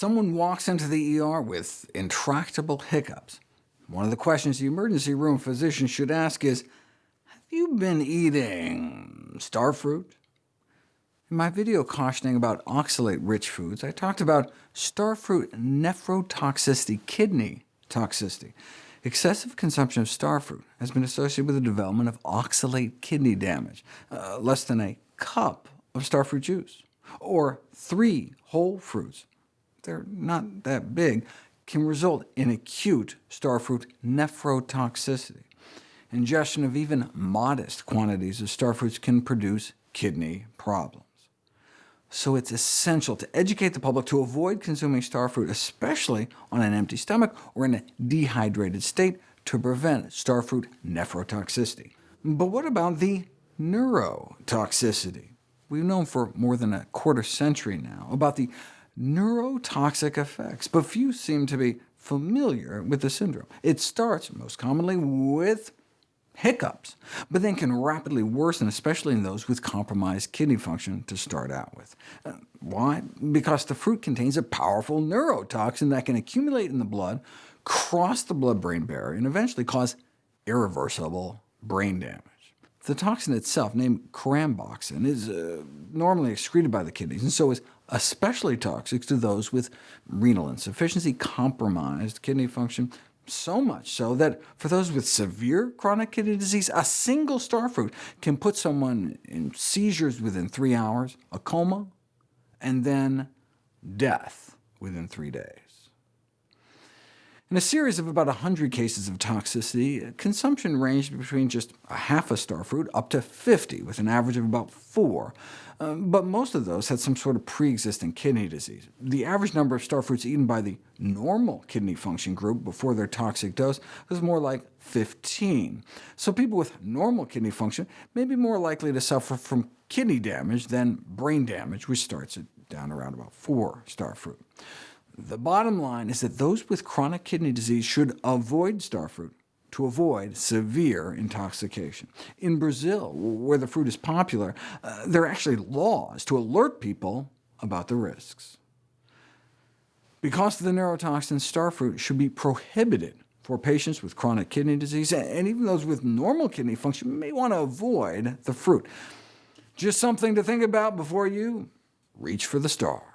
Someone walks into the ER with intractable hiccups. One of the questions the emergency room physician should ask is, have you been eating starfruit? In my video cautioning about oxalate-rich foods, I talked about starfruit nephrotoxicity, kidney toxicity. Excessive consumption of starfruit has been associated with the development of oxalate kidney damage, uh, less than a cup of starfruit juice, or three whole fruits they're not that big, can result in acute starfruit nephrotoxicity. Ingestion of even modest quantities of starfruits can produce kidney problems. So it's essential to educate the public to avoid consuming starfruit, especially on an empty stomach or in a dehydrated state, to prevent starfruit nephrotoxicity. But what about the neurotoxicity? We've known for more than a quarter century now about the neurotoxic effects, but few seem to be familiar with the syndrome. It starts, most commonly, with hiccups, but then can rapidly worsen, especially in those with compromised kidney function to start out with. Uh, why? Because the fruit contains a powerful neurotoxin that can accumulate in the blood, cross the blood-brain barrier, and eventually cause irreversible brain damage. The toxin itself, named caramboxin, is uh, normally excreted by the kidneys, and so is especially toxic to those with renal insufficiency, compromised kidney function, so much so that for those with severe chronic kidney disease, a single starfruit can put someone in seizures within three hours, a coma, and then death within three days. In a series of about 100 cases of toxicity, consumption ranged between just a half a starfruit up to 50, with an average of about 4. Uh, but most of those had some sort of pre-existing kidney disease. The average number of starfruits eaten by the normal kidney function group before their toxic dose was more like 15. So people with normal kidney function may be more likely to suffer from kidney damage than brain damage, which starts at down around about 4 starfruit. The bottom line is that those with chronic kidney disease should avoid starfruit to avoid severe intoxication. In Brazil, where the fruit is popular, uh, there are actually laws to alert people about the risks. Because of the neurotoxin, starfruit should be prohibited for patients with chronic kidney disease, and even those with normal kidney function may want to avoid the fruit. Just something to think about before you reach for the stars.